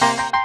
Bye.